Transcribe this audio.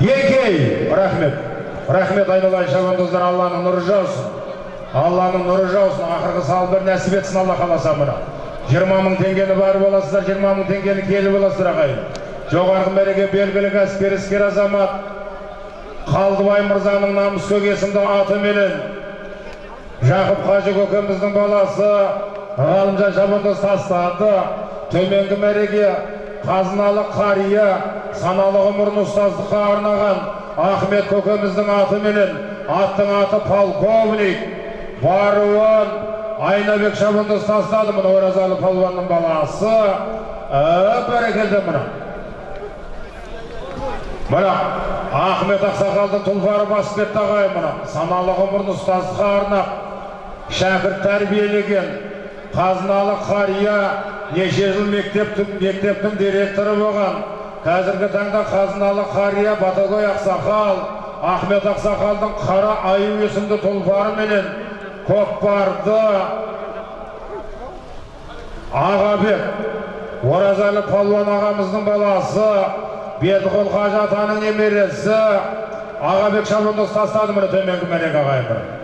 еңкей рахмет. Рахмет айналайын шабандоздар алланың нұры жаусын алланың нұры жаусын ақырғы салбыр нәсіп етсін алла қаласа мына. Жиырма мың теңгені барып аласыздар жиырма мың теңгені келіп аласыздар ағайын. Жоғарғы мәреге белгілі кәсіпкер іскер азамат. Қалдыбай мырзаның намыскөк есімді атыменен жақып қажы көкеміздің баласы. Ғалымжан шабандоз тастады. Төменгі мәреге қазыналы қария. Саналы ғұмырын ұстаздыққа арнаған ахмет көкеміздің атыменен аттың аты полковник баруын айнабек шабандоз тастады мына оразалы палуанның баласы бәрекелді мына мына ахмет ақсақалдың тұлпары басып кетті ағайын мына саналы ғұмырын ұстаздыққа арнап шәкірт тәрбиелеген қазыналы қария неше жыл мектептің мектептің директоры болған қазіргі таңда қазыналы қария батагөй ақсақал ахмет ақсақалдың қара аю есімді тұлпары менен көкпарды ағабек оразалы палуан ағамыздың баласы бердіқұл қажы атаның немересі ағабек шабандоз тастады міне төменгі мәреге ағайын